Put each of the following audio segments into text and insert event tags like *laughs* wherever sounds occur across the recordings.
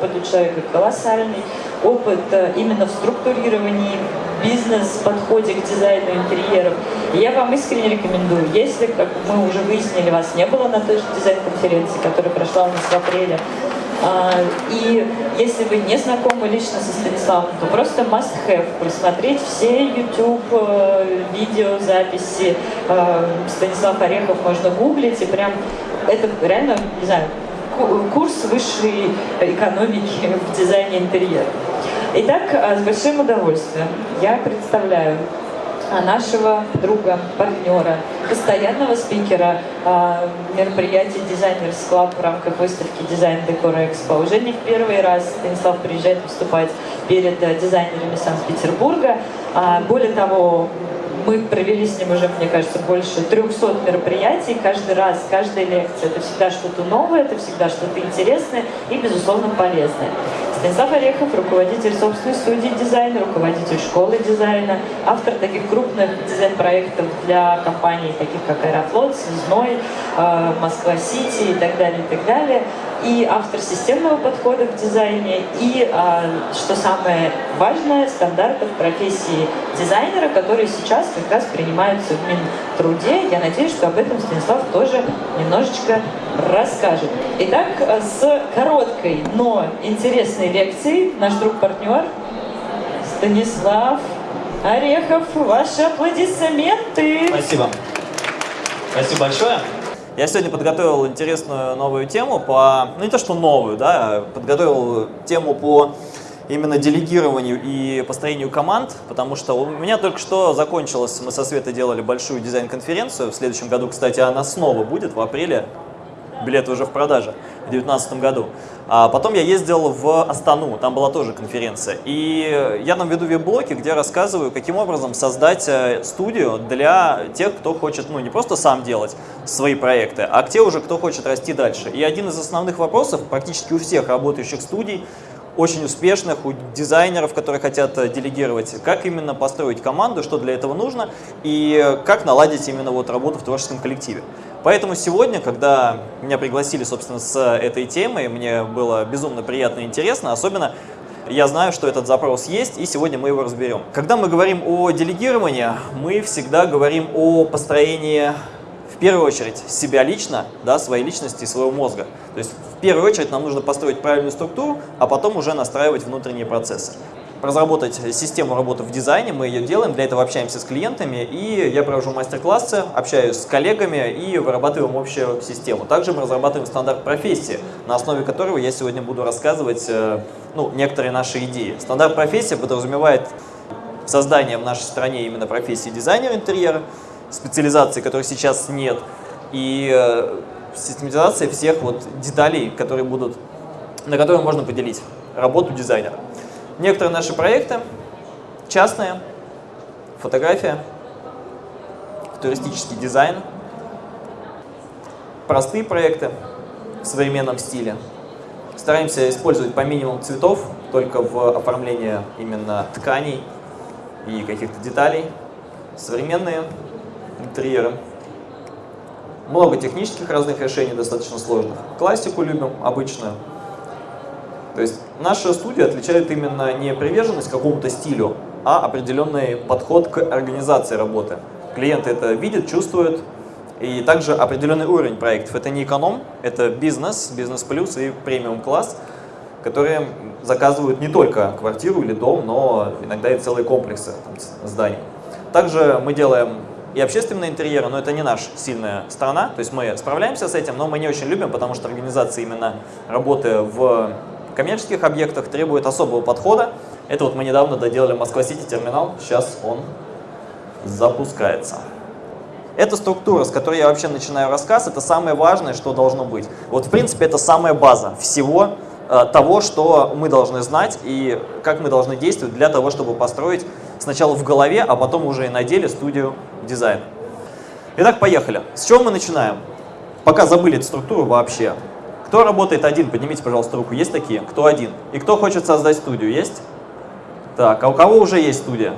опыт у человека колоссальный, опыт э, именно в структурировании бизнес-подходе к дизайну интерьеров. И я вам искренне рекомендую, если, как мы уже выяснили, вас не было на той же дизайн-конференции, которая прошла у нас в апреле, а, и если вы не знакомы лично со Станиславом, то просто must have просмотреть все YouTube э, видеозаписи. Э, Станислав Орехов можно гуглить, и прям это реально, не знаю, курс высшей экономики в дизайне интерьера. Итак, э, с большим удовольствием я представляю нашего друга, партнера, постоянного спикера э, мероприятий Designers в рамках выставки Дизайн Декора Экспо. Уже не в первый раз Станислав приезжает выступать перед э, дизайнерами Санкт-Петербурга. А, более того, мы провели с ним уже, мне кажется, больше 300 мероприятий. Каждый раз, каждая лекция — это всегда что-то новое, это всегда что-то интересное и, безусловно, полезное. Станислав Орехов, руководитель собственной студии дизайна, руководитель школы дизайна, автор таких крупных дизайн-проектов для компаний, таких как Аэрофлот, Связной, э, Москва-Сити и так далее, и так далее. И автор системного подхода в дизайне, и, э, что самое важное, стандартов профессии дизайнера, которые сейчас как раз принимаются в Минтруде. Я надеюсь, что об этом Станислав тоже немножечко расскажет. Итак, с короткой, но интересной лекцией наш друг-партнер Станислав Орехов. Ваши аплодисменты. Спасибо. Спасибо большое. Я сегодня подготовил интересную новую тему по, ну не то что новую, да, а подготовил тему по именно делегированию и построению команд, потому что у меня только что закончилось, мы со Светой делали большую дизайн-конференцию, в следующем году, кстати, она снова будет в апреле, билеты уже в продаже в 2019 году. А потом я ездил в Астану, там была тоже конференция. И я там веду веб-блоки, где рассказываю, каким образом создать э, студию для тех, кто хочет, ну, не просто сам делать свои проекты, а те уже, кто хочет расти дальше. И один из основных вопросов практически у всех работающих студий, очень успешных, у дизайнеров, которые хотят э, делегировать, как именно построить команду, что для этого нужно и как наладить именно вот работу в творческом коллективе. Поэтому сегодня, когда меня пригласили, собственно, с этой темой, мне было безумно приятно и интересно, особенно я знаю, что этот запрос есть, и сегодня мы его разберем. Когда мы говорим о делегировании, мы всегда говорим о построении, в первую очередь, себя лично, да, своей личности своего мозга. То есть, в первую очередь, нам нужно построить правильную структуру, а потом уже настраивать внутренние процессы разработать систему работы в дизайне, мы ее делаем, для этого общаемся с клиентами, и я провожу мастер-классы, общаюсь с коллегами и вырабатываем общую систему. Также мы разрабатываем стандарт профессии, на основе которого я сегодня буду рассказывать э, ну, некоторые наши идеи. Стандарт профессии подразумевает создание в нашей стране именно профессии дизайнера интерьера, специализации, которой сейчас нет, и э, систематизация всех вот деталей, которые будут, на которые можно поделить работу дизайнера. Некоторые наши проекты частные, фотография, туристический дизайн, простые проекты в современном стиле. Стараемся использовать по минимуму цветов, только в оформлении именно тканей и каких-то деталей. Современные интерьеры. Много технических разных решений, достаточно сложных. Классику любим, обычную. То есть наша студия отличает именно не приверженность какому-то стилю, а определенный подход к организации работы. Клиенты это видят, чувствуют, и также определенный уровень проектов. Это не эконом, это бизнес, бизнес плюс и премиум класс, которые заказывают не только квартиру или дом, но иногда и целые комплексы там, зданий. Также мы делаем и общественные интерьеры, но это не наша сильная сторона, то есть мы справляемся с этим, но мы не очень любим, потому что организация именно работы в коммерческих объектах требует особого подхода. Это вот мы недавно доделали Москва-Сити терминал, сейчас он запускается. Эта структура, с которой я вообще начинаю рассказ, это самое важное, что должно быть. Вот в принципе это самая база всего э, того, что мы должны знать и как мы должны действовать для того, чтобы построить сначала в голове, а потом уже и на деле студию дизайна. Итак, поехали. С чего мы начинаем? Пока забыли эту структуру вообще. Кто работает один? Поднимите, пожалуйста, руку. Есть такие? Кто один? И кто хочет создать студию? Есть? Так, а у кого уже есть студия?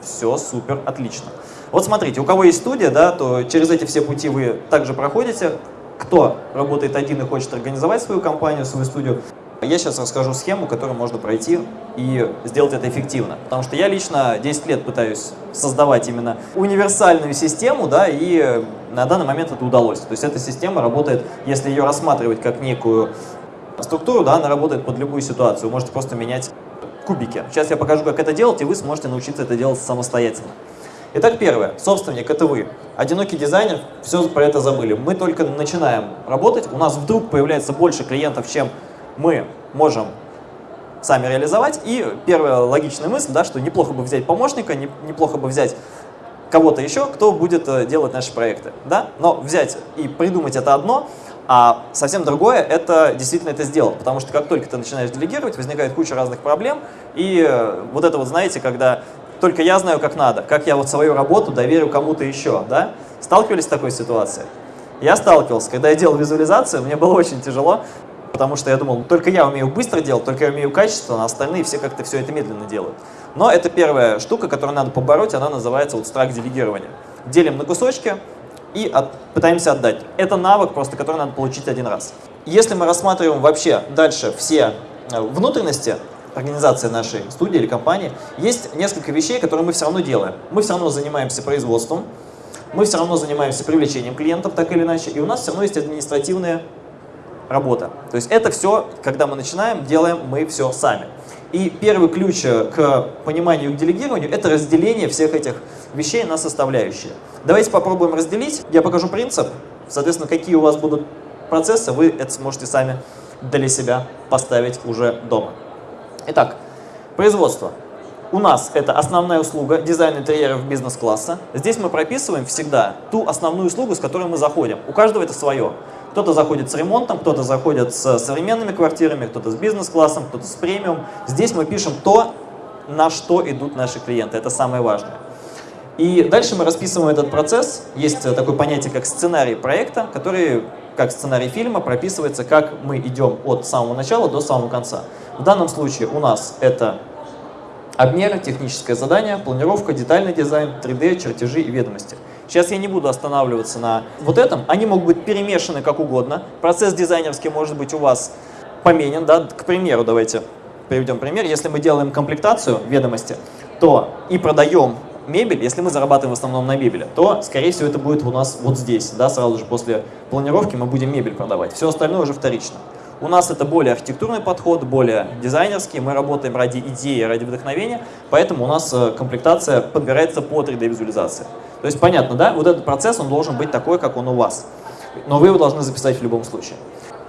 Все, супер, отлично. Вот смотрите, у кого есть студия, да, то через эти все пути вы также проходите. Кто работает один и хочет организовать свою компанию, свою студию, Я сейчас расскажу схему, которую можно пройти и сделать это эффективно. Потому что я лично 10 лет пытаюсь создавать именно универсальную систему, да, и на данный момент это удалось. То есть эта система работает, если ее рассматривать как некую структуру, да, она работает под любую ситуацию. Вы можете просто менять кубики. Сейчас я покажу, как это делать, и вы сможете научиться это делать самостоятельно. Итак, первое. Собственник – это вы. Одинокий дизайнер, все про это забыли. Мы только начинаем работать, у нас вдруг появляется больше клиентов, чем мы можем сами реализовать. И первая логичная мысль, да, что неплохо бы взять помощника, не, неплохо бы взять кого-то еще, кто будет э, делать наши проекты. Да? Но взять и придумать это одно, а совсем другое – это действительно это сделать. Потому что как только ты начинаешь делегировать, возникает куча разных проблем. И э, вот это вот, знаете, когда только я знаю, как надо, как я вот свою работу доверю кому-то еще, да? Сталкивались с такой ситуацией? Я сталкивался. Когда я делал визуализацию, мне было очень тяжело, потому что я думал, «Ну, только я умею быстро делать, только я умею качественно, а остальные все как-то все это медленно делают. Но это первая штука, которую надо побороть, она называется вот страх делегирования. Делим на кусочки и от, пытаемся отдать. Это навык просто, который надо получить один раз. Если мы рассматриваем вообще дальше все э, внутренности организации нашей студии или компании, есть несколько вещей, которые мы все равно делаем. Мы все равно занимаемся производством, мы все равно занимаемся привлечением клиентов так или иначе, и у нас все равно есть административные работа. То есть это все, когда мы начинаем, делаем мы все сами. И первый ключ к пониманию и к делегированию – это разделение всех этих вещей на составляющие. Давайте попробуем разделить. Я покажу принцип. Соответственно, какие у вас будут процессы, вы это сможете сами для себя поставить уже дома. Итак, производство. У нас это основная услуга дизайн интерьеров бизнес-класса. Здесь мы прописываем всегда ту основную услугу, с которой мы заходим. У каждого это свое. Кто-то заходит с ремонтом, кто-то заходит с современными квартирами, кто-то с бизнес-классом, кто-то с премиум. Здесь мы пишем то, на что идут наши клиенты. Это самое важное. И дальше мы расписываем этот процесс. Есть такое понятие, как сценарий проекта, который, как сценарий фильма, прописывается, как мы идем от самого начала до самого конца. В данном случае у нас это обмеры, техническое задание, планировка, детальный дизайн, 3D, чертежи и ведомости. Сейчас я не буду останавливаться на вот этом. Они могут быть перемешаны как угодно. Процесс дизайнерский может быть у вас поменен. Да? К примеру, давайте приведем пример. Если мы делаем комплектацию ведомости, то и продаем мебель, если мы зарабатываем в основном на мебели, то, скорее всего, это будет у нас вот здесь. Да? Сразу же после планировки мы будем мебель продавать. Все остальное уже вторично. У нас это более архитектурный подход, более дизайнерский. Мы работаем ради идеи, ради вдохновения, поэтому у нас э, комплектация подбирается по 3D-визуализации. То есть понятно, да? Вот этот процесс, он должен быть такой, как он у вас. Но вы его должны записать в любом случае.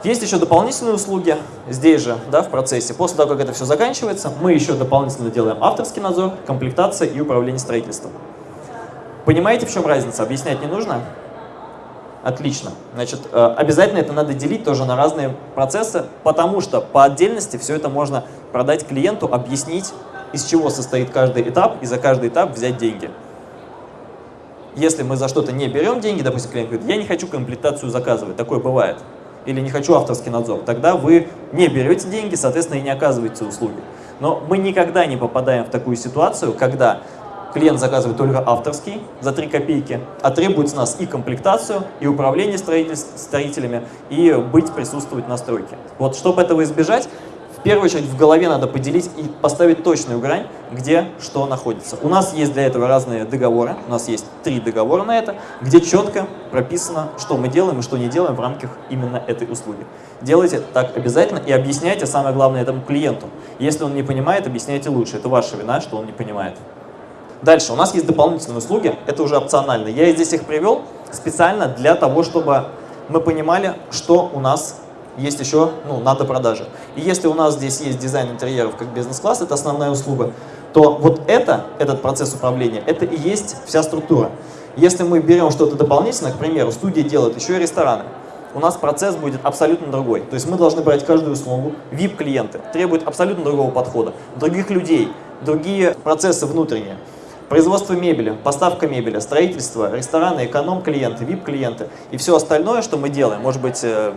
Есть еще дополнительные услуги здесь же, да, в процессе. После того, как это все заканчивается, мы еще дополнительно делаем авторский надзор, комплектация и управление строительством. Понимаете, в чем разница? Объяснять не нужно? Отлично. Значит, э, обязательно это надо делить тоже на разные процессы, потому что по отдельности все это можно продать клиенту, объяснить, из чего состоит каждый этап, и за каждый этап взять деньги. Если мы за что-то не берем деньги, допустим, клиент говорит, я не хочу комплектацию заказывать, такое бывает, или не хочу авторский надзор, тогда вы не берете деньги, соответственно, и не оказываете услуги. Но мы никогда не попадаем в такую ситуацию, когда клиент заказывает только авторский за 3 копейки, а требует с нас и комплектацию, и управление строителями, и быть, присутствовать на стройке. Вот, чтобы этого избежать, первую очередь в голове надо поделить и поставить точную грань, где что находится. У нас есть для этого разные договоры, у нас есть три договора на это, где четко прописано, что мы делаем и что не делаем в рамках именно этой услуги. Делайте так обязательно и объясняйте, самое главное, этому клиенту. Если он не понимает, объясняйте лучше. Это ваша вина, что он не понимает. Дальше, у нас есть дополнительные услуги, это уже опционально. Я здесь их привел специально для того, чтобы мы понимали, что у нас есть еще ну, надо продажи. И если у нас здесь есть дизайн интерьеров как бизнес-класс, это основная услуга, то вот это, этот процесс управления, это и есть вся структура. Если мы берем что-то дополнительное, к примеру, студия делает еще и рестораны, у нас процесс будет абсолютно другой. То есть мы должны брать каждую услугу, VIP-клиенты требуют абсолютно другого подхода, других людей, другие процессы внутренние. Производство мебели, поставка мебели, строительство, рестораны, эконом-клиенты, VIP-клиенты и все остальное, что мы делаем, может быть, э,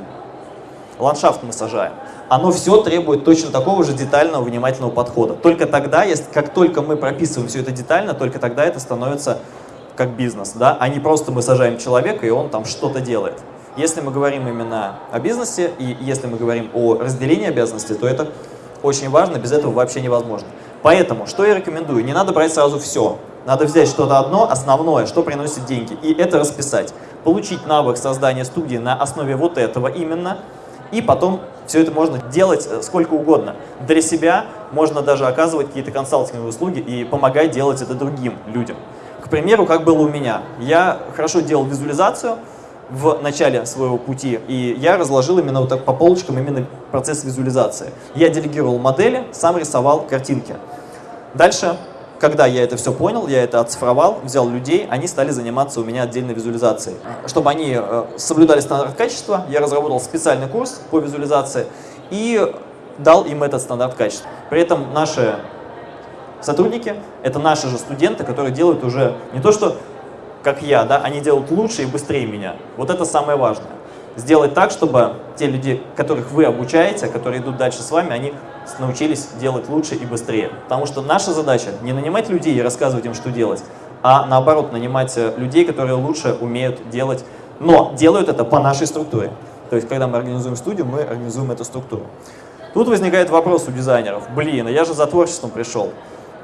ландшафт мы сажаем, оно все требует точно такого же детального, внимательного подхода. Только тогда, если, как только мы прописываем все это детально, только тогда это становится как бизнес, да, а не просто мы сажаем человека, и он там что-то делает. Если мы говорим именно о бизнесе и если мы говорим о разделении обязанностей, то это очень важно, без этого вообще невозможно. Поэтому, что я рекомендую, не надо брать сразу все. Надо взять что-то одно, основное, что приносит деньги, и это расписать. Получить навык создания студии на основе вот этого именно, и потом все это можно делать э, сколько угодно. Для себя можно даже оказывать какие-то консалтинговые услуги и помогать делать это другим людям. К примеру, как было у меня. Я хорошо делал визуализацию в начале своего пути, и я разложил именно вот так по полочкам именно процесс визуализации. Я делегировал модели, сам рисовал картинки. Дальше когда я это все понял, я это оцифровал, взял людей, они стали заниматься у меня отдельной визуализацией. Чтобы они э, соблюдали стандарт качества, я разработал специальный курс по визуализации и дал им этот стандарт качества. При этом наши сотрудники — это наши же студенты, которые делают уже не то, что как я, да, они делают лучше и быстрее меня. Вот это самое важное. Сделать так, чтобы те люди, которых вы обучаете, которые идут дальше с вами, они научились делать лучше и быстрее. Потому что наша задача не нанимать людей и рассказывать им, что делать, а наоборот нанимать э, людей, которые лучше умеют делать, но делают это по нашей структуре. То есть, когда мы организуем студию, мы организуем эту структуру. Тут возникает вопрос у дизайнеров. Блин, а я же за творчеством пришел.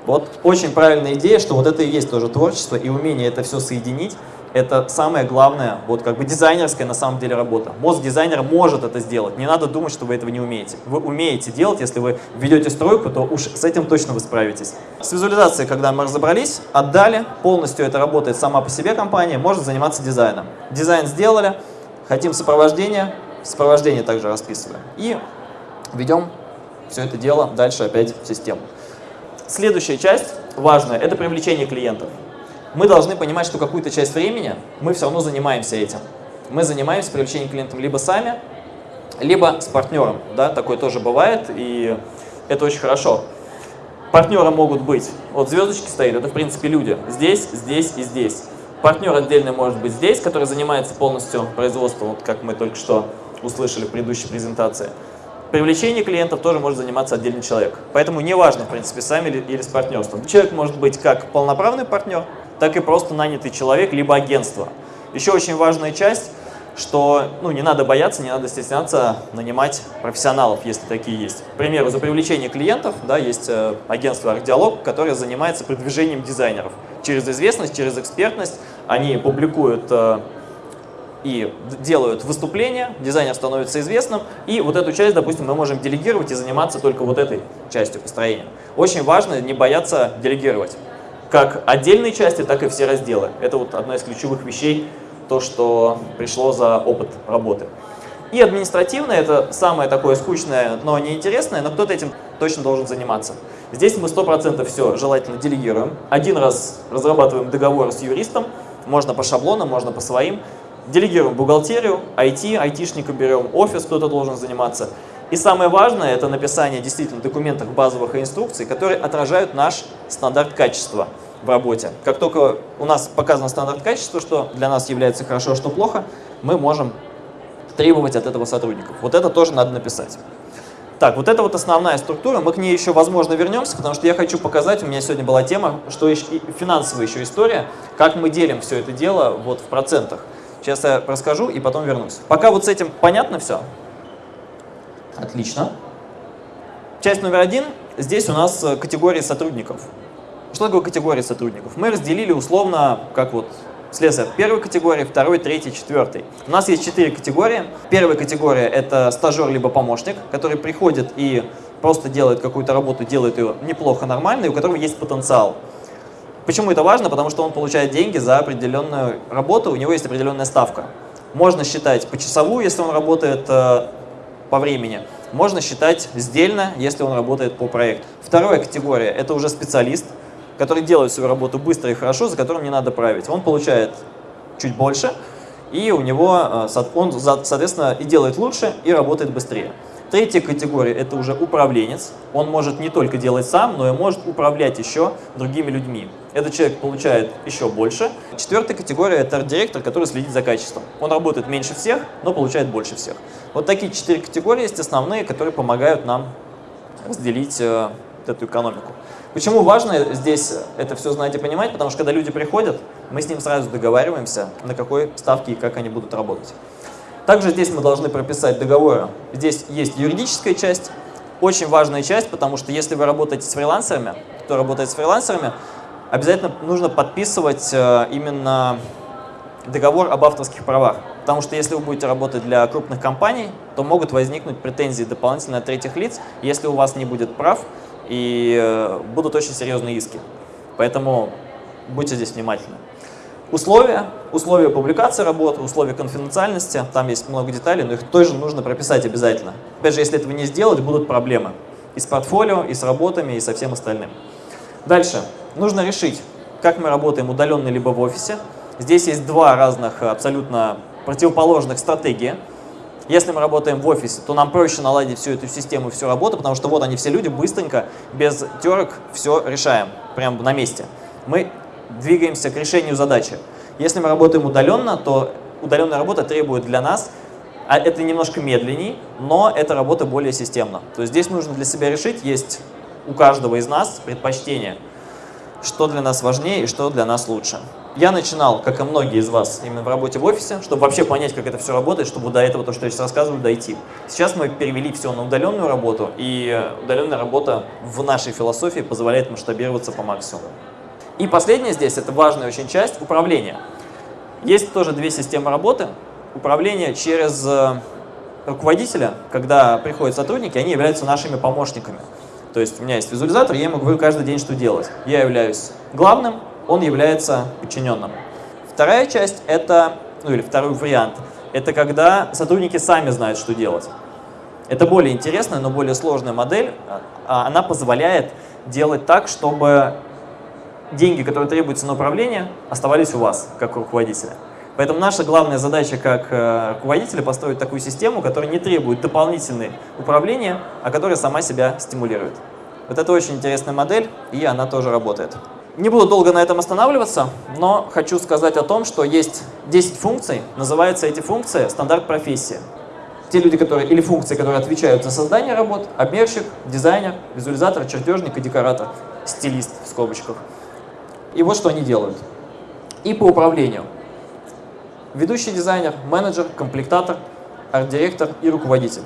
Вот очень правильная идея, что вот это и есть тоже творчество, и умение это все соединить, это самая главная, вот как бы дизайнерская на самом деле работа. Мозг дизайнера может это сделать, не надо думать, что вы этого не умеете. Вы умеете делать, если вы ведете стройку, то уж с этим точно вы справитесь. С визуализацией, когда мы разобрались, отдали, полностью это работает сама по себе компания, может заниматься дизайном. Дизайн сделали, хотим сопровождение, сопровождение также расписываем. И ведем все это дело дальше опять в систему. Следующая часть важная – это привлечение клиентов мы должны понимать, что какую-то часть времени мы все равно занимаемся этим. Мы занимаемся привлечением клиентов либо сами, либо с партнером. Да? Такое тоже бывает, и это очень хорошо. Партнеры могут быть, вот звездочки стоят, это в принципе люди, здесь, здесь и здесь. Партнер отдельный может быть здесь, который занимается полностью производством, вот как мы только что услышали в предыдущей презентации. Привлечение клиентов тоже может заниматься отдельный человек. Поэтому неважно, в принципе, сами или, с партнерством. Человек может быть как полноправный партнер, так и просто нанятый человек, либо агентство. Еще очень важная часть, что ну, не надо бояться, не надо стесняться нанимать профессионалов, если такие есть. К примеру, за привлечение клиентов да, есть э, агентство «Архдиалог», которое занимается продвижением дизайнеров. Через известность, через экспертность они публикуют э, и делают выступления, дизайнер становится известным, и вот эту часть, допустим, мы можем делегировать и заниматься только вот этой частью построения. Очень важно не бояться делегировать как отдельные части, так и все разделы. Это вот одна из ключевых вещей, то, что пришло за опыт работы. И административное – это самое такое скучное, но неинтересное, но кто-то этим точно должен заниматься. Здесь мы 100% все желательно делегируем. Один раз разрабатываем договор с юристом, можно по шаблонам, можно по своим. Делегируем бухгалтерию, IT, айтишника берем, офис кто-то должен заниматься. И самое важное – это написание действительно документов базовых инструкций, которые отражают наш стандарт качества в работе. Как только у нас показан стандарт качества, что для нас является хорошо, а что плохо, мы можем требовать от этого сотрудников. Вот это тоже надо написать. Так, вот это вот основная структура, мы к ней еще, возможно, вернемся, потому что я хочу показать, у меня сегодня была тема, что еще, финансовая еще история, как мы делим все это дело вот в процентах. Сейчас я расскажу и потом вернусь. Пока вот с этим понятно все? Отлично. Часть номер один. Здесь у нас э, категории сотрудников. Что такое категория сотрудников? Мы разделили условно, как вот слесарь первой категории, второй, третий, четвертый. У нас есть четыре категории. Первая категория – это стажер либо помощник, который приходит и просто делает какую-то работу, делает ее неплохо, нормально, и у которого есть потенциал. Почему это важно? Потому что он получает деньги за определенную работу, у него есть определенная ставка. Можно считать почасовую, если он работает э, по времени. Можно считать сдельно, если он работает по проекту. Вторая категория – это уже специалист – который делает свою работу быстро и хорошо, за которым не надо править. Он получает чуть больше, и у него, э, он, соответственно, и делает лучше, и работает быстрее. Третья категория – это уже управленец. Он может не только делать сам, но и может управлять еще другими людьми. Этот человек получает еще больше. Четвертая категория – это арт-директор, который следит за качеством. Он работает меньше всех, но получает больше всех. Вот такие четыре категории есть основные, которые помогают нам разделить э, эту экономику. Почему важно здесь это все знать и понимать? Потому что когда люди приходят, мы с ним сразу договариваемся, на какой ставке и как они будут работать. Также здесь мы должны прописать договоры. Здесь есть юридическая часть, очень важная часть, потому что если вы работаете с фрилансерами, кто работает с фрилансерами, обязательно нужно подписывать э, именно договор об авторских правах. Потому что если вы будете работать для крупных компаний, то могут возникнуть претензии дополнительно от третьих лиц, если у вас не будет прав, и э, будут очень серьезные иски. Поэтому будьте здесь внимательны. Условия, условия публикации работы, условия конфиденциальности, там есть много деталей, но их тоже нужно прописать обязательно. Опять же, если этого не сделать, будут проблемы и с портфолио, и с работами, и со всем остальным. Дальше. Нужно решить, как мы работаем удаленно либо в офисе. Здесь есть два разных абсолютно противоположных стратегии. Если мы работаем в офисе, то нам проще наладить всю эту систему всю работу, потому что вот они все люди, быстренько, без терок все решаем, прямо на месте. Мы двигаемся к решению задачи. Если мы работаем удаленно, то удаленная работа требует для нас, а это немножко медленней, но эта работа более системна. То есть здесь нужно для себя решить, есть у каждого из нас предпочтение, что для нас важнее и что для нас лучше. Я начинал, как и многие из вас, именно в работе в офисе, чтобы вообще понять, как это все работает, чтобы до этого, то, что я сейчас рассказываю, дойти. Сейчас мы перевели все на удаленную работу, и удаленная работа в нашей философии позволяет масштабироваться по максимуму. И последнее здесь, это важная очень часть, управление. Есть тоже две системы работы. Управление через э, руководителя, когда приходят сотрудники, они являются нашими помощниками. То есть у меня есть визуализатор, я ему говорю каждый день, что делать. Я являюсь главным, он является подчиненным. Вторая часть это, ну или второй вариант, это когда сотрудники сами знают, что делать. Это более интересная, но более сложная модель. А, она позволяет делать так, чтобы деньги, которые требуются на управление, оставались у вас, как у руководителя. Поэтому наша главная задача как э, руководителя построить такую систему, которая не требует дополнительного управления, а которая сама себя стимулирует. Вот это очень интересная модель, и она тоже работает. Не буду долго на этом останавливаться, но хочу сказать о том, что есть 10 функций, называются эти функции стандарт профессии. Те люди, которые, или функции, которые отвечают за создание работ, обмерщик, дизайнер, визуализатор, чертежник и декоратор, стилист в скобочках. И вот что они делают. И по управлению. Ведущий дизайнер, менеджер, комплектатор, арт-директор и руководитель.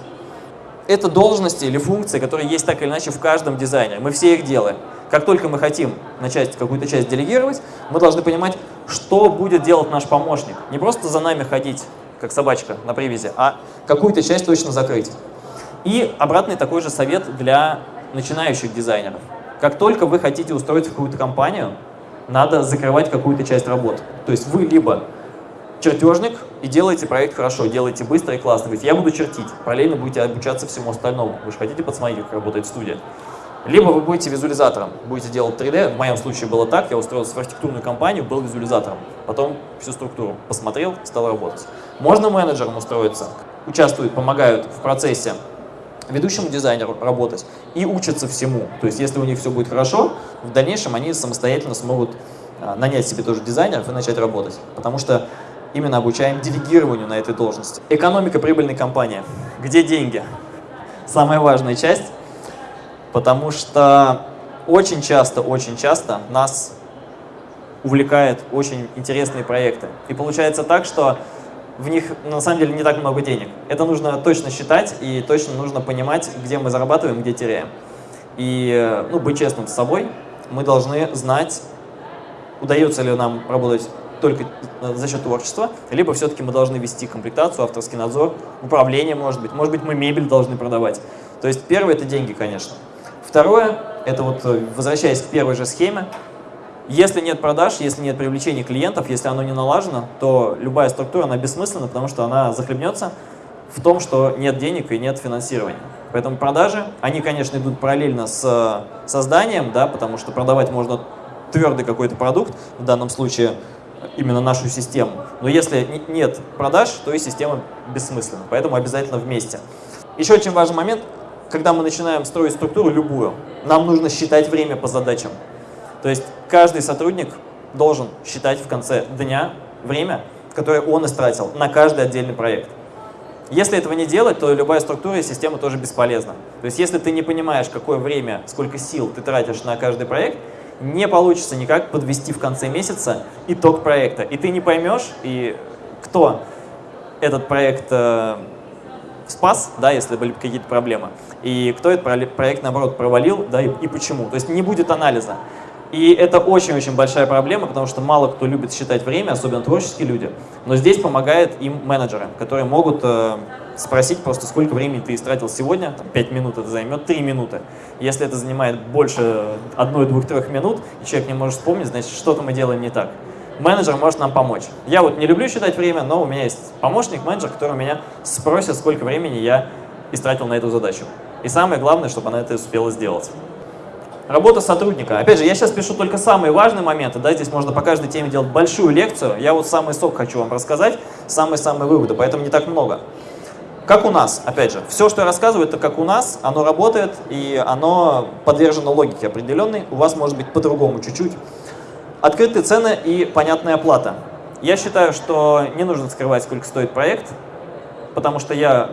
Это должности или функции, которые есть так или иначе в каждом дизайне. Мы все их делаем. Как только мы хотим начать какую-то часть делегировать, мы должны понимать, что будет делать наш помощник. Не просто за нами ходить, как собачка на привязи, а какую-то часть точно закрыть. И обратный такой же совет для начинающих дизайнеров. Как только вы хотите устроиться в какую-то компанию, надо закрывать какую-то часть работ. То есть вы либо чертежник и делаете проект хорошо, делаете быстро и классно. Говорите, я буду чертить, параллельно будете обучаться всему остальному. Вы же хотите посмотреть, как работает студия. Либо вы будете визуализатором, будете делать 3D. В моем случае было так, я устроился в архитектурную компанию, был визуализатором. Потом всю структуру посмотрел, стал работать. Можно менеджером устроиться, участвуют, помогают в процессе ведущему дизайнеру работать и учатся всему. То есть если у них все будет хорошо, в дальнейшем они самостоятельно смогут а, нанять себе тоже дизайнеров и начать работать. Потому что именно обучаем делегированию на этой должности. Экономика прибыльной компании. Где деньги? Самая важная часть, потому что очень часто, очень часто нас увлекают очень интересные проекты. И получается так, что в них на самом деле не так много денег. Это нужно точно считать и точно нужно понимать, где мы зарабатываем, где теряем. И ну, быть честным с собой, мы должны знать, удается ли нам работать только за счет творчества, либо все-таки мы должны вести комплектацию, авторский надзор, управление, может быть. Может быть, мы мебель должны продавать. То есть первое – это деньги, конечно. Второе – это вот, э, возвращаясь к первой же схеме, если нет продаж, если нет привлечения клиентов, если оно не налажено, то любая структура, она бессмысленна, потому что она захлебнется в том, что нет денег и нет финансирования. Поэтому продажи, они, конечно, идут параллельно с э, созданием, да, потому что продавать можно твердый какой-то продукт, в данном случае именно нашу систему. Но если нет продаж, то и система бессмысленна. Поэтому обязательно вместе. Еще очень важный момент, когда мы начинаем строить структуру любую, нам нужно считать время по задачам. То есть каждый сотрудник должен считать в конце дня время, которое он истратил на каждый отдельный проект. Если этого не делать, то любая структура и система тоже бесполезна. То есть если ты не понимаешь, какое время, сколько сил ты тратишь на каждый проект, не получится никак подвести в конце месяца итог проекта. И ты не поймешь, и кто этот проект э, спас, да, если были какие-то проблемы, и кто этот проект, наоборот, провалил, да, и, и почему. То есть не будет анализа. И это очень-очень большая проблема, потому что мало кто любит считать время, особенно творческие люди. Но здесь помогают им менеджеры, которые могут э, спросить просто, сколько времени ты истратил сегодня, там, 5 минут это займет, 3 минуты. Если это занимает больше 1, 2, 3 минут, и человек не может вспомнить, значит, что-то мы делаем не так. Менеджер может нам помочь. Я вот не люблю считать время, но у меня есть помощник, менеджер, который меня спросит, сколько времени я истратил на эту задачу. И самое главное, чтобы она это успела сделать. Работа сотрудника. Опять же, я сейчас пишу только самые важные моменты, да, здесь можно по каждой теме делать большую лекцию. Я вот самый сок хочу вам рассказать, самые-самые выводы, поэтому не так много. Как у нас, опять же, все, что я рассказываю, это как у нас, оно работает, и оно подвержено логике определенной, у вас может быть по-другому чуть-чуть. Открытые цены и понятная оплата. Я считаю, что не нужно скрывать, сколько стоит проект, потому что я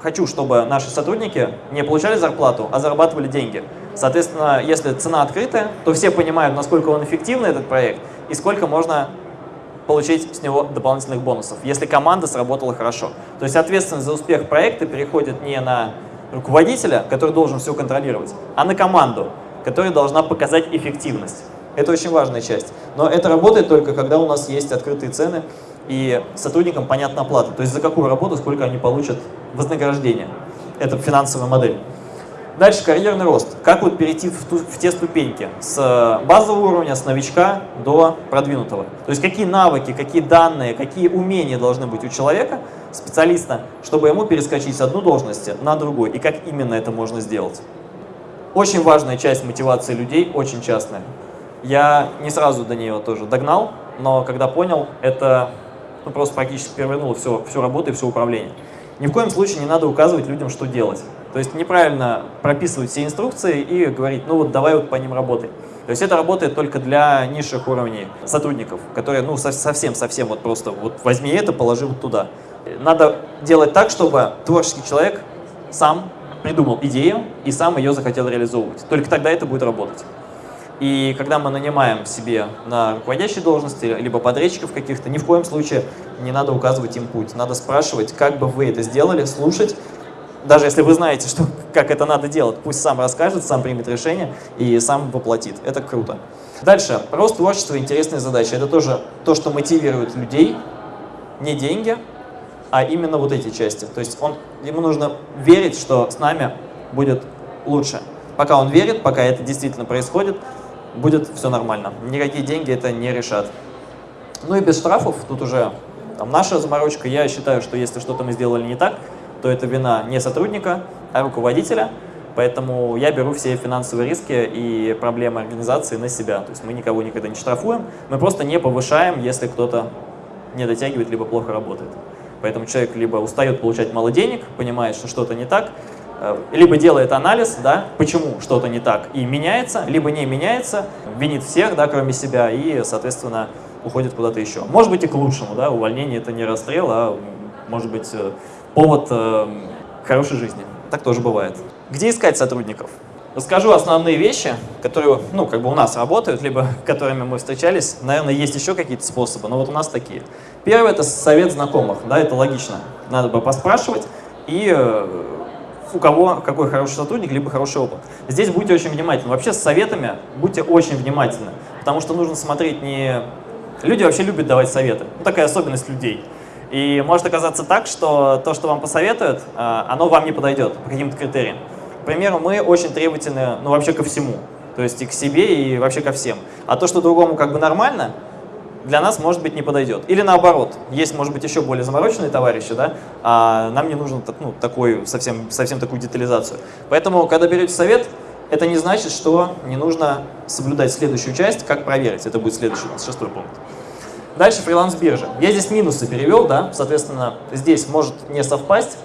хочу, чтобы наши сотрудники не получали зарплату, а зарабатывали деньги. Соответственно, если цена открытая, то все понимают, насколько он эффективный, этот проект, и сколько можно получить с него дополнительных бонусов, если команда сработала хорошо. То есть ответственность за успех проекта переходит не на руководителя, который должен все контролировать, а на команду, которая должна показать эффективность. Это очень важная часть. Но это работает только, когда у нас есть открытые цены, и сотрудникам понятна оплата. То есть за какую работу, сколько они получат вознаграждение. Это финансовая модель. Дальше карьерный рост. Как вот перейти в, ту, в те ступеньки с базового уровня, с новичка до продвинутого. То есть какие навыки, какие данные, какие умения должны быть у человека, специалиста, чтобы ему перескочить с одной должности на другую. И как именно это можно сделать. Очень важная часть мотивации людей, очень частная. Я не сразу до нее тоже догнал, но когда понял, это ну, просто практически перевернуло всю, всю работу и все управление. Ни в коем случае не надо указывать людям, что делать. То есть неправильно прописывать все инструкции и говорить, ну вот давай вот по ним работай. То есть это работает только для низших уровней сотрудников, которые, ну, совсем-совсем вот просто вот возьми это, положи вот туда. Надо делать так, чтобы творческий человек сам придумал идею и сам ее захотел реализовывать. Только тогда это будет работать. И когда мы нанимаем себе на руководящей должности, либо подрядчиков каких-то, ни в коем случае не надо указывать им путь. Надо спрашивать, как бы вы это сделали, слушать. Даже если вы знаете, что, как это надо делать, пусть сам расскажет, сам примет решение и сам воплотит. Это круто. Дальше. Рост творчества и интересные задачи. Это тоже то, что мотивирует людей. Не деньги, а именно вот эти части. То есть он, ему нужно верить, что с нами будет лучше. Пока он верит, пока это действительно происходит, будет все нормально. Никакие деньги это не решат. Ну и без штрафов, тут уже там, наша заморочка. Я считаю, что если что-то мы сделали не так, то это вина не сотрудника, а руководителя. Поэтому я беру все финансовые риски и проблемы организации на себя. То есть мы никого никогда не штрафуем, мы просто не повышаем, если кто-то не дотягивает, либо плохо работает. Поэтому человек либо устает получать мало денег, понимает, что что-то не так, Э, либо делает анализ, да, почему что-то не так, и меняется, либо не меняется, винит всех, да, кроме себя, и, соответственно, уходит куда-то еще. Может быть и к лучшему, да, увольнение это не расстрел, а может быть э, повод э, хорошей жизни. Так тоже бывает. Где искать сотрудников? Расскажу основные вещи, которые, ну, как бы у нас работают, либо *laughs* которыми мы встречались. Наверное, есть еще какие-то способы, но вот у нас такие. Первое – это совет знакомых, да, это логично. Надо бы поспрашивать и э, у кого какой хороший сотрудник, либо хороший опыт. Здесь будьте очень внимательны. Вообще с советами будьте очень внимательны, потому что нужно смотреть не... Люди вообще любят давать советы. Ну, такая особенность людей. И может оказаться так, что то, что вам посоветуют, а, оно вам не подойдет по каким-то критериям. К примеру, мы очень требовательны, ну, вообще ко всему. То есть и к себе, и вообще ко всем. А то, что другому как бы нормально, для нас, может быть, не подойдет. Или наоборот, есть, может быть, еще более замороченные товарищи, да, а нам не нужно ну, такой, совсем, совсем такую детализацию. Поэтому, когда берете совет, это не значит, что не нужно соблюдать следующую часть, как проверить. Это будет следующий, шестой пункт. Дальше фриланс-биржа. Я здесь минусы перевел, да, соответственно, здесь может не совпасть.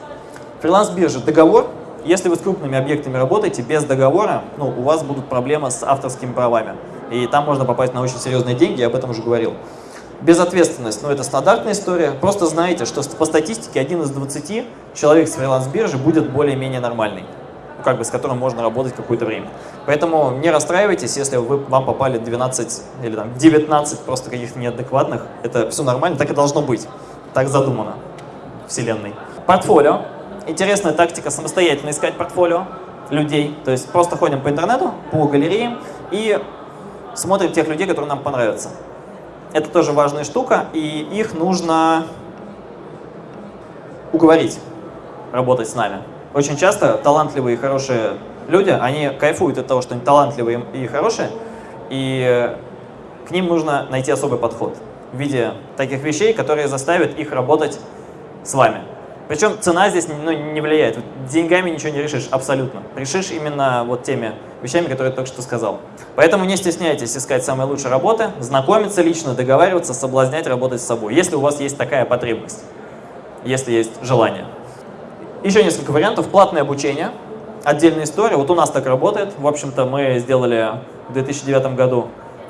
Фриланс-биржа, договор. Если вы с крупными объектами работаете, без договора, ну, у вас будут проблемы с авторскими правами и там можно попасть на очень серьезные деньги, я об этом уже говорил. Безответственность, ну это стандартная история. Просто знаете, что по статистике один из 20 человек с фриланс-биржи будет более-менее нормальный, как бы с которым можно работать какое-то время. Поэтому не расстраивайтесь, если вы, вам попали 12 или там 19 просто каких-то неадекватных. Это все нормально, так и должно быть, так задумано. вселенной. Портфолио. Интересная тактика самостоятельно искать портфолио людей. То есть просто ходим по интернету, по галереям и смотрим тех людей, которые нам понравятся. Это тоже важная штука, и их нужно уговорить работать с нами. Очень часто талантливые и хорошие люди, они кайфуют от того, что они талантливые и хорошие, и к ним нужно найти особый подход в виде таких вещей, которые заставят их работать с вами. Причем цена здесь ну, не влияет. Деньгами ничего не решишь, абсолютно. Решишь именно вот теми вещами, которые я только что сказал. Поэтому не стесняйтесь искать самые лучшие работы, знакомиться лично, договариваться, соблазнять, работать с собой, если у вас есть такая потребность, если есть желание. Еще несколько вариантов. Платное обучение. Отдельная история. Вот у нас так работает. В общем-то, мы сделали в 2009 году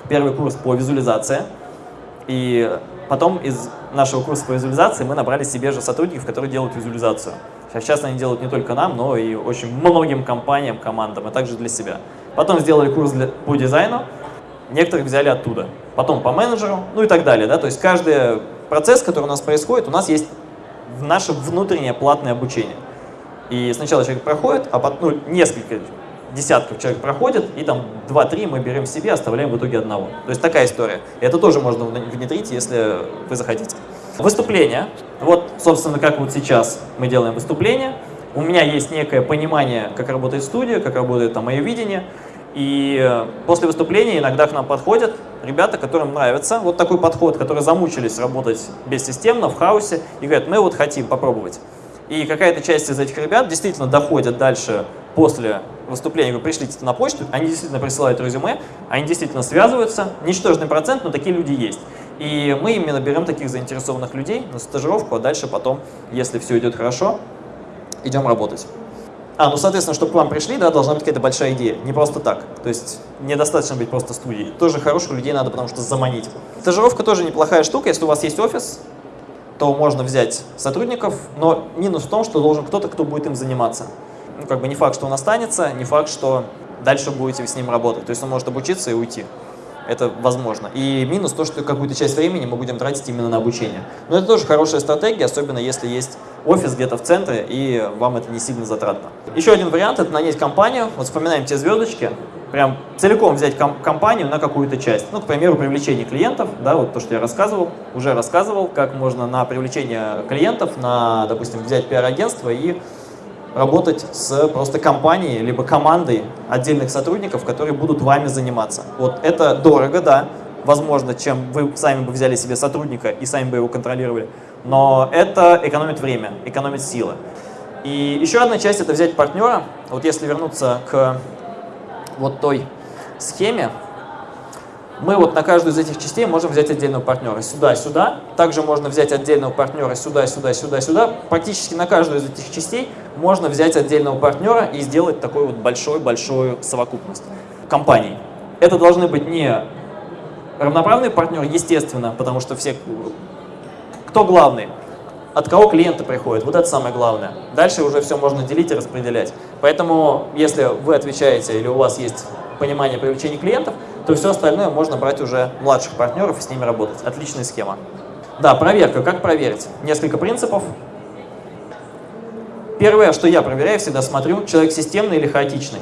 первый курс по визуализации. И потом из нашего курса по визуализации мы набрали себе же сотрудников, которые делают визуализацию. Сейчас они делают не только нам, но и очень многим компаниям, командам, а также для себя. Потом сделали курс для, по дизайну, некоторых взяли оттуда. Потом по менеджеру, ну и так далее. Да? То есть каждый процесс, который у нас происходит, у нас есть наше внутреннее платное обучение. И сначала человек проходит, а потом ну, несколько десятков человек проходит, и там 2-3 мы берем себе, оставляем в итоге одного. То есть такая история. И это тоже можно внедрить, если вы захотите. Выступление. Вот, собственно, как вот сейчас мы делаем выступление. У меня есть некое понимание, как работает студия, как работает там мое видение. И э, после выступления иногда к нам подходят ребята, которым нравится вот такой подход, которые замучились работать бессистемно, в хаосе, и говорят, мы вот хотим попробовать. И какая-то часть из этих ребят действительно доходят дальше после выступления, вы пришлите это на почту, они действительно присылают резюме, они действительно связываются, ничтожный процент, но такие люди есть. И мы именно берем таких заинтересованных людей на стажировку, а дальше потом, если все идет хорошо, идем работать. А, ну, соответственно, чтобы к вам пришли, да, должна быть какая-то большая идея. Не просто так. То есть недостаточно быть просто студией. Тоже хороших людей надо, потому что заманить. Стажировка тоже неплохая штука. Если у вас есть офис, то можно взять сотрудников, но минус в том, что должен кто-то, кто будет им заниматься. Ну, как бы не факт, что он останется, не факт, что дальше будете с ним работать. То есть он может обучиться и уйти. Это возможно. И минус то, что какую-то часть времени мы будем тратить именно на обучение. Но это тоже хорошая стратегия, особенно если есть офис где-то в центре, и вам это не сильно затратно. Еще один вариант – это нанять компанию. Вот вспоминаем те звездочки. Прям целиком взять ком компанию на какую-то часть. Ну, к примеру, привлечение клиентов, да, вот то, что я рассказывал, уже рассказывал, как можно на привлечение клиентов, на, допустим, взять пиар-агентство и работать с просто компанией, либо командой отдельных сотрудников, которые будут вами заниматься. Вот это дорого, да, возможно, чем вы сами бы взяли себе сотрудника и сами бы его контролировали, но это экономит время, экономит силы. И еще одна часть – это взять партнера. Вот если вернуться к вот той схеме, мы вот на каждую из этих частей можем взять отдельного партнера. Сюда, сюда. Также можно взять отдельного партнера сюда, сюда, сюда, сюда. Практически на каждую из этих частей можно взять отдельного партнера и сделать такую вот большую-большую совокупность компаний. Это должны быть не равноправные партнеры, естественно, потому что все... Кто главный? От кого клиенты приходят? Вот это самое главное. Дальше уже все можно делить и распределять. Поэтому, если вы отвечаете или у вас есть понимание привлечения клиентов, то все остальное можно брать уже младших партнеров и с ними работать. Отличная схема. Да, проверка. Как проверить? Несколько принципов. Первое, что я проверяю, всегда смотрю, человек системный или хаотичный.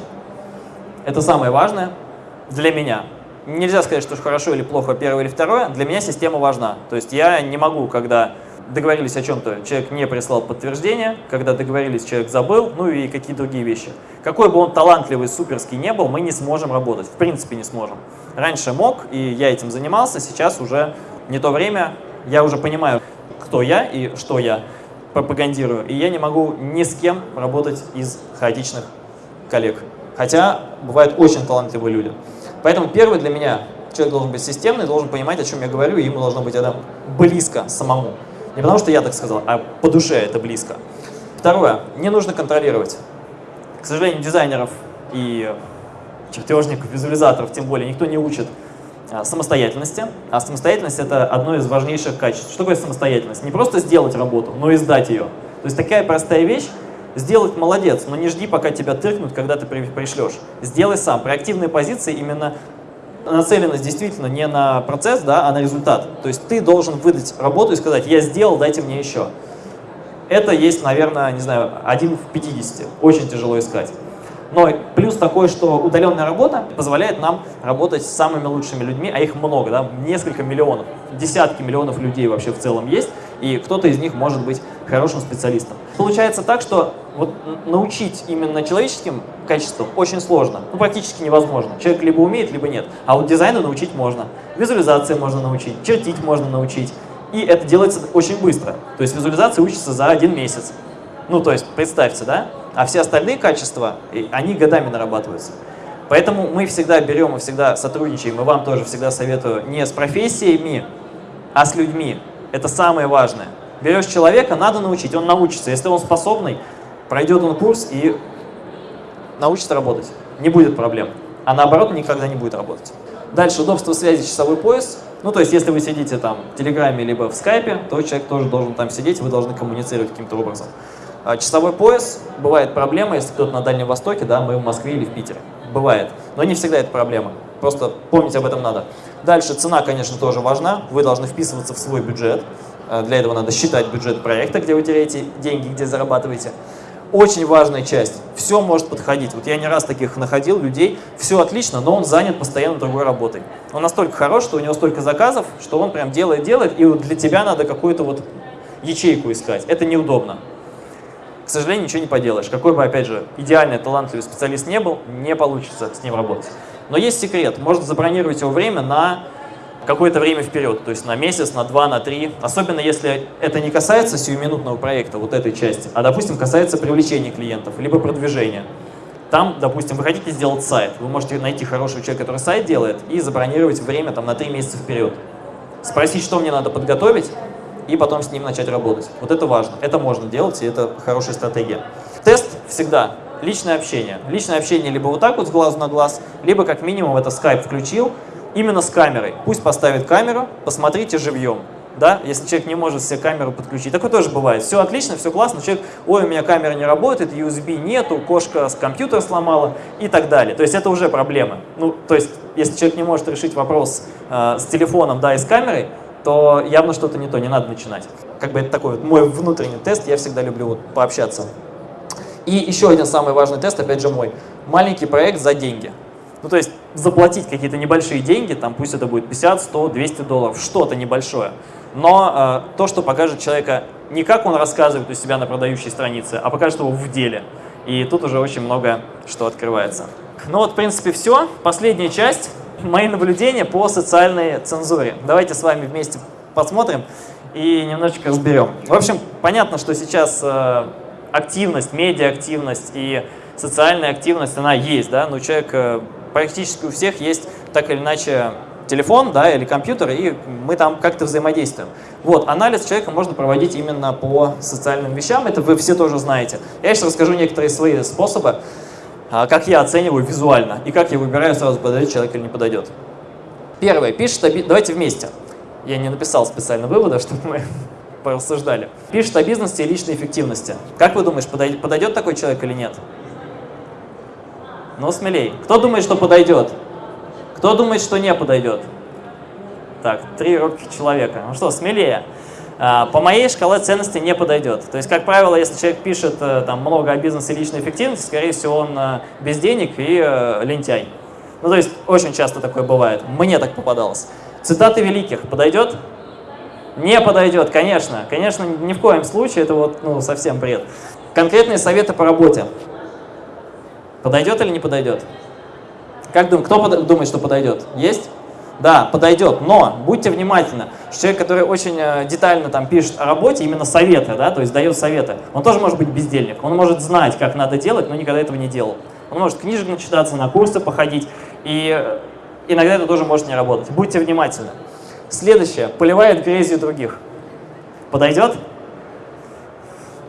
Это самое важное для меня. Нельзя сказать, что хорошо или плохо первое или второе. Для меня система важна. То есть я не могу, когда договорились о чем-то, человек не прислал подтверждение, когда договорились, человек забыл, ну и какие другие вещи. Какой бы он талантливый, суперский не был, мы не сможем работать, в принципе не сможем. Раньше мог, и я этим занимался, сейчас уже не то время, я уже понимаю, кто я и что я пропагандирую, и я не могу ни с кем работать из хаотичных коллег. Хотя бывают очень талантливые люди. Поэтому первый для меня человек должен быть системный, должен понимать, о чем я говорю, и ему должно быть это близко самому. Не потому что я так сказал, а по душе это близко. Второе. Не нужно контролировать. К сожалению, дизайнеров и чертежников, визуализаторов, тем более, никто не учит а, самостоятельности. А самостоятельность – это одно из важнейших качеств. Что такое самостоятельность? Не просто сделать работу, но и сдать ее. То есть такая простая вещь, сделать молодец, но не жди, пока тебя тыркнут, когда ты пришлешь. Сделай сам. При активной позиции именно нацеленность действительно не на процесс, да, а на результат. То есть ты должен выдать работу и сказать, я сделал, дайте мне еще. это есть, наверное, не знаю, один в 50. Очень тяжело искать. Но плюс такой, что удаленная работа позволяет нам работать с самыми лучшими людьми, а их много, да, несколько миллионов, десятки миллионов людей вообще в целом есть, и кто-то из них может быть хорошим специалистом. Получается так, что вот научить именно человеческим качествам очень сложно, ну практически невозможно. Человек либо умеет, либо нет. А вот дизайну научить можно, визуализации можно научить, чертить можно научить. И это делается очень быстро. То есть визуализация учится за один месяц. Ну, то есть, представьте, да? А все остальные качества, они годами нарабатываются. Поэтому мы всегда берем и всегда сотрудничаем, и вам тоже всегда советую, не с профессиями, а с людьми. Это самое важное. Берешь человека, надо научить, он научится. Если он способный, пройдет он курс и научится работать. Не будет проблем. А наоборот, никогда не будет работать. Дальше удобство связи, часовой пояс. Ну, то есть, если вы сидите там в Телеграме либо в Скайпе, то человек тоже должен там сидеть, вы должны коммуницировать каким-то образом. А часовой пояс, бывает проблема, если кто-то на Дальнем Востоке, да, мы в Москве или в Питере. Бывает. Но не всегда это проблема. Просто помнить об этом надо. Дальше цена, конечно, тоже важна. Вы должны вписываться в свой бюджет. А, для этого надо считать бюджет проекта, где вы теряете деньги, где зарабатываете. Очень важная часть. Все может подходить. Вот я не раз таких находил людей. Все отлично, но он занят постоянно другой работой. Он настолько хорош, что у него столько заказов, что он прям делает, делает, и вот для тебя надо какую-то вот ячейку искать. Это неудобно к сожалению, ничего не поделаешь. Какой бы, опять же, идеальный, талантливый специалист не был, не получится с ним работать. Но есть секрет. Можно забронировать его время на какое-то время вперед, то есть на месяц, на два, на три. Особенно если это не касается сиюминутного проекта, вот этой части, а, допустим, касается привлечения клиентов, либо продвижения. Там, допустим, вы хотите сделать сайт, вы можете найти хорошего человека, который сайт делает, и забронировать время там, на три месяца вперед. Спросить, что мне надо подготовить, и потом с ним начать работать. Вот это важно. Это можно делать, и это хорошая стратегия. Тест всегда личное общение. Личное общение либо вот так вот с глазу на глаз, либо как минимум это Skype включил, именно с камерой. Пусть поставит камеру, посмотрите живьем. Да, если человек не может себе камеру подключить. Такое тоже бывает. Все отлично, все классно. Человек, ой, у меня камера не работает, USB нету, кошка с компьютера сломала и так далее. То есть это уже проблема. Ну, то есть, если человек не может решить вопрос э, с телефоном, да, и с камерой, то явно что-то не то, не надо начинать. Как бы это такой вот мой внутренний тест, я всегда люблю вот пообщаться. И еще один самый важный тест, опять же мой. Маленький проект за деньги. Ну, то есть заплатить какие-то небольшие деньги, там пусть это будет 50, 100, 200 долларов, что-то небольшое. Но э, то, что покажет человека не как он рассказывает у себя на продающей странице, а покажет его в деле. И тут уже очень много что открывается. Ну вот, в принципе, все. Последняя часть мои наблюдения по социальной цензуре. Давайте с вами вместе посмотрим и немножечко разберем. В общем, понятно, что сейчас э, активность, медиа-активность и социальная активность, она есть, да, но человек, э, практически у всех есть так или иначе телефон, да, или компьютер, и мы там как-то взаимодействуем. Вот, анализ человека можно проводить именно по социальным вещам, это вы все тоже знаете. Я сейчас расскажу некоторые свои способы, а, как я оцениваю визуально и как я выбираю сразу, подойдет человек или не подойдет. Первое, пишет, давайте вместе. Я не написал специально вывода, *laughs* чтобы мы порассуждали. Пишет о бизнесе и личной эффективности. Как вы думаешь, подойдет такой человек или нет? Ну, смелей. Кто думает, что подойдет? Кто думает, что не подойдет? Так, три робких человека. Ну что, смелее. А, по моей шкале ценностей не подойдет. То есть, как правило, если человек пишет э, там, много о бизнесе и личной эффективности, скорее всего, он э, без денег и э, лентяй. Ну, то есть, очень часто такое бывает. Мне так попадалось. Цитаты великих подойдет? Не подойдет, конечно. Конечно, ни в коем случае, это вот ну, совсем бред. Конкретные советы по работе. Подойдет или не подойдет? Как думаете, кто под... думает, что подойдет? Есть? Да, подойдет, но будьте внимательны, человек, который очень э, детально там пишет о работе, именно советы, да, то есть дает советы, он тоже может быть бездельник, он может знать, как надо делать, но никогда этого не делал. Он может книжек начитаться, на курсы походить, и э, иногда это тоже может не работать. Будьте внимательны. Следующее, поливает грязью других. Подойдет?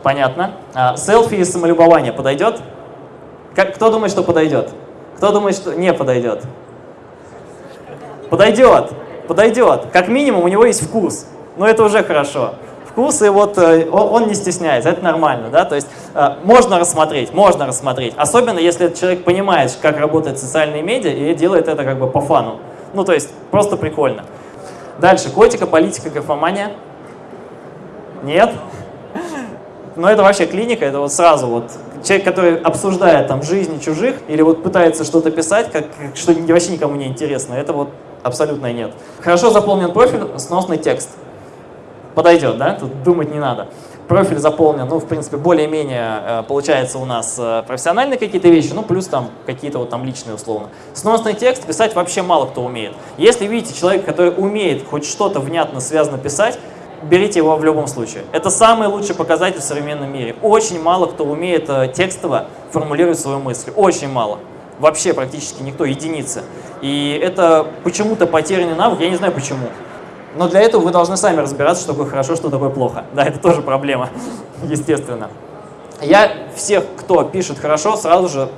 Понятно. А, селфи и самолюбование подойдет? Как, кто думает, что подойдет? Кто думает, что не подойдет? Подойдет, подойдет. Как минимум у него есть вкус. Но это уже хорошо. Вкус, и вот э, он не стесняется, это нормально. Да? То есть э, можно рассмотреть, можно рассмотреть. Особенно, если человек понимает, как работают социальные медиа, и делает это как бы по фану. Ну, то есть просто прикольно. Дальше, котика, политика, графомания. Нет? ну это вообще клиника, это вот сразу вот человек, который обсуждает там жизни чужих или вот пытается что-то писать, как, что вообще никому не интересно, это вот абсолютно нет. Хорошо заполнен профиль, сносный текст. Подойдет, да? Тут думать не надо. Профиль заполнен, ну, в принципе, более-менее э, получается у нас э, профессиональные какие-то вещи, ну, плюс там какие-то вот там личные условно. Сносный текст писать вообще мало кто умеет. Если видите человека, который умеет хоть что-то внятно связано писать, берите его в любом случае. Это самый лучший показатель в современном мире. Очень мало кто умеет э, текстово формулировать свою мысль. Очень мало. Вообще практически никто, единицы. И это почему-то потерянный навык, я не знаю почему. Но для этого вы должны сами разбираться, что такое хорошо, что такое плохо. Да, это тоже проблема, *laughs* естественно. Я всех, кто пишет хорошо, сразу же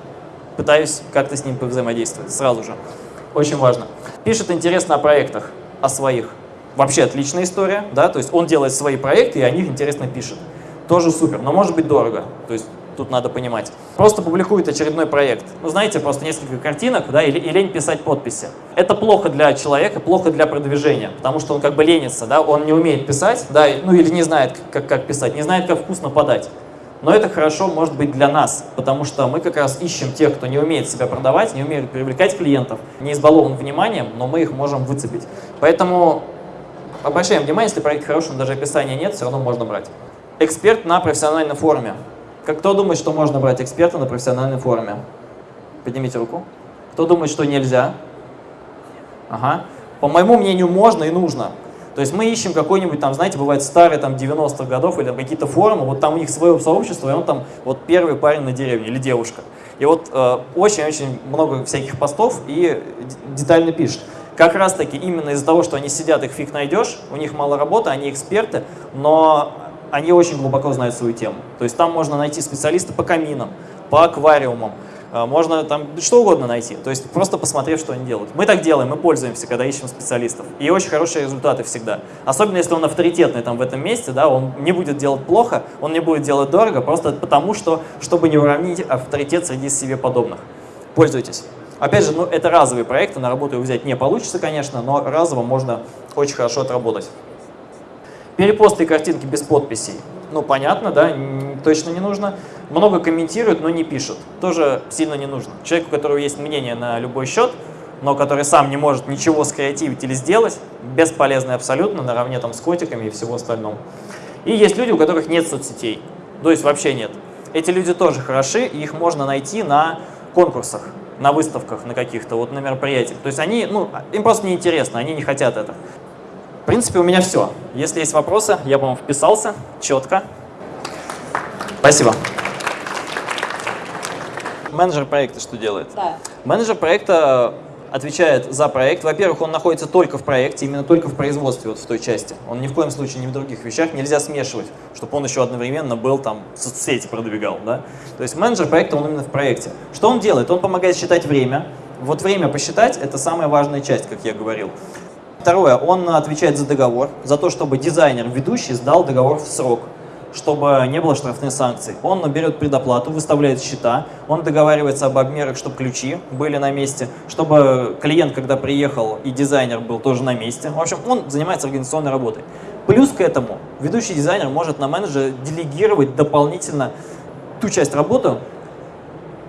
пытаюсь как-то с ним повзаимодействовать. Сразу же. Очень важно. Пишет интересно о проектах, о своих. Вообще отличная история, да, то есть он делает свои проекты и о них интересно пишет. Тоже супер, но может быть дорого. То есть тут надо понимать. Просто публикует очередной проект. Ну, знаете, просто несколько картинок, да, и, и лень писать подписи. Это плохо для человека, плохо для продвижения, потому что он как бы ленится, да, он не умеет писать, да, ну или не знает, как, как писать, не знает, как вкусно подать. Но это хорошо может быть для нас, потому что мы как раз ищем тех, кто не умеет себя продавать, не умеет привлекать клиентов, не избалован вниманием, но мы их можем выцепить. Поэтому обращаем внимание, если проект хороший, даже описания нет, все равно можно брать. Эксперт на профессиональном форуме. Как кто думает, что можно брать эксперта на профессиональном форуме? Поднимите руку. Кто думает, что нельзя? Ага. По моему мнению, можно и нужно. То есть мы ищем какой-нибудь там, знаете, бывает старые там 90-х годов или какие-то форумы, вот там у них свое сообщество, и он там вот первый парень на деревне или девушка. И вот э, очень-очень э, много всяких постов и детально пишет. Как раз таки именно из-за того, что они сидят, их фиг найдешь, у них мало работы, они эксперты, но они очень глубоко знают свою тему. То есть там можно найти специалиста по каминам, по аквариумам, э, можно там что угодно найти, то есть просто посмотрев, что они делают. Мы так делаем, мы пользуемся, когда ищем специалистов. И очень хорошие результаты всегда. Особенно если он авторитетный там в этом месте, да, он не будет делать плохо, он не будет делать дорого, просто потому что, чтобы не уравнить авторитет среди себе подобных. Пользуйтесь. Опять же, ну, это разовые проекты, на работу их взять не получится, конечно, но разово можно очень хорошо отработать. Перепосты картинки без подписей. Ну, понятно, да, точно не нужно. Много комментируют, но не пишут. Тоже сильно не нужно. Человеку, у которого есть мнение на любой счет, но который сам не может ничего скреативить или сделать, бесполезный абсолютно, наравне там с котиками и всего остального. И есть люди, у которых нет соцсетей, то есть вообще нет. Эти люди тоже хороши, и их можно найти на конкурсах, на выставках, на каких-то, вот на мероприятиях. То есть они, ну, им просто неинтересно, они не хотят это. В принципе, у меня все. Если есть вопросы, я, по-моему, вписался четко. Спасибо. Менеджер проекта что делает? Да. Менеджер проекта отвечает за проект. Во-первых, он находится только в проекте, именно только в производстве, вот в той части. Он ни в коем случае не в других вещах. Нельзя смешивать, чтобы он еще одновременно был там, соцсети продвигал. Да? То есть менеджер проекта, он именно в проекте. Что он делает? Он помогает считать время. Вот время посчитать – это самая важная часть, как я говорил. Второе, он отвечает за договор, за то, чтобы дизайнер, ведущий, сдал договор в срок, чтобы не было штрафных санкций. Он берет предоплату, выставляет счета, он договаривается об обмерах, чтобы ключи были на месте, чтобы клиент, когда приехал, и дизайнер был тоже на месте. В общем, он занимается организационной работой. Плюс к этому, ведущий дизайнер может на менеджера делегировать дополнительно ту часть работы,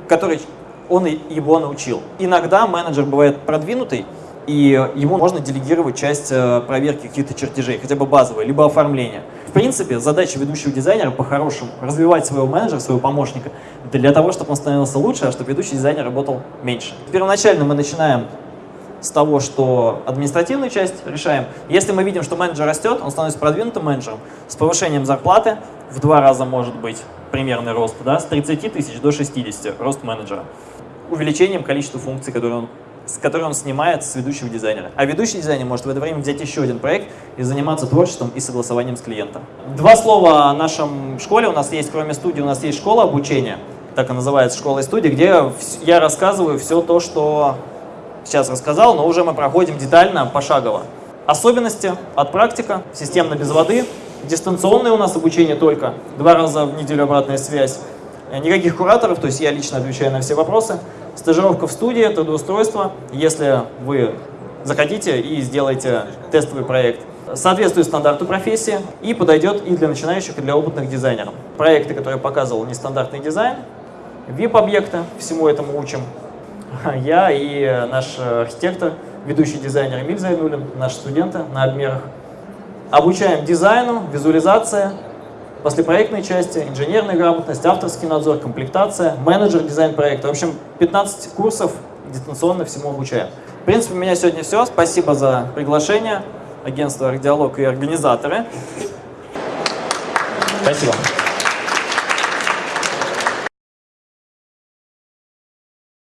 которой он его научил. Иногда менеджер бывает продвинутый, и ему можно делегировать часть э, проверки каких-то чертежей, хотя бы базовые, либо оформления. В принципе, задача ведущего дизайнера по-хорошему развивать своего менеджера, своего помощника, для того, чтобы он становился лучше, а чтобы ведущий дизайнер работал меньше. Первоначально мы начинаем с того, что административную часть решаем. Если мы видим, что менеджер растет, он становится продвинутым менеджером, с повышением зарплаты в два раза может быть примерный рост, да, с 30 тысяч до 60 рост менеджера, увеличением количества функций, которые он с которой он снимает с ведущего дизайнера. А ведущий дизайнер может в это время взять еще один проект и заниматься творчеством и согласованием с клиентом. Два слова о нашем школе. У нас есть, кроме студии, у нас есть школа обучения, так и называется школа и студия, где я рассказываю все то, что сейчас рассказал, но уже мы проходим детально, пошагово. Особенности от практика, системно без воды, дистанционное у нас обучение только, два раза в неделю обратная связь, никаких кураторов, то есть я лично отвечаю на все вопросы. Стажировка в студии, трудоустройство, если вы захотите и сделаете тестовый проект. Соответствует стандарту профессии и подойдет и для начинающих, и для опытных дизайнеров. проекты, которые я показывал, нестандартный дизайн, VIP-объекты, всему этому учим. *laughs* Я и наш архитектор, ведущий дизайнер Эмиль Зайнулин, наши студенты на обмерах. Обучаем дизайну, визуализация, послепроектной части, инженерная грамотность, авторский надзор, комплектация, менеджер дизайн проекта. В общем, 15 курсов дистанционно всему обучаем. В принципе, у меня сегодня все. Спасибо за приглашение. Агентство «Архдиалог» и организаторы. Спасибо.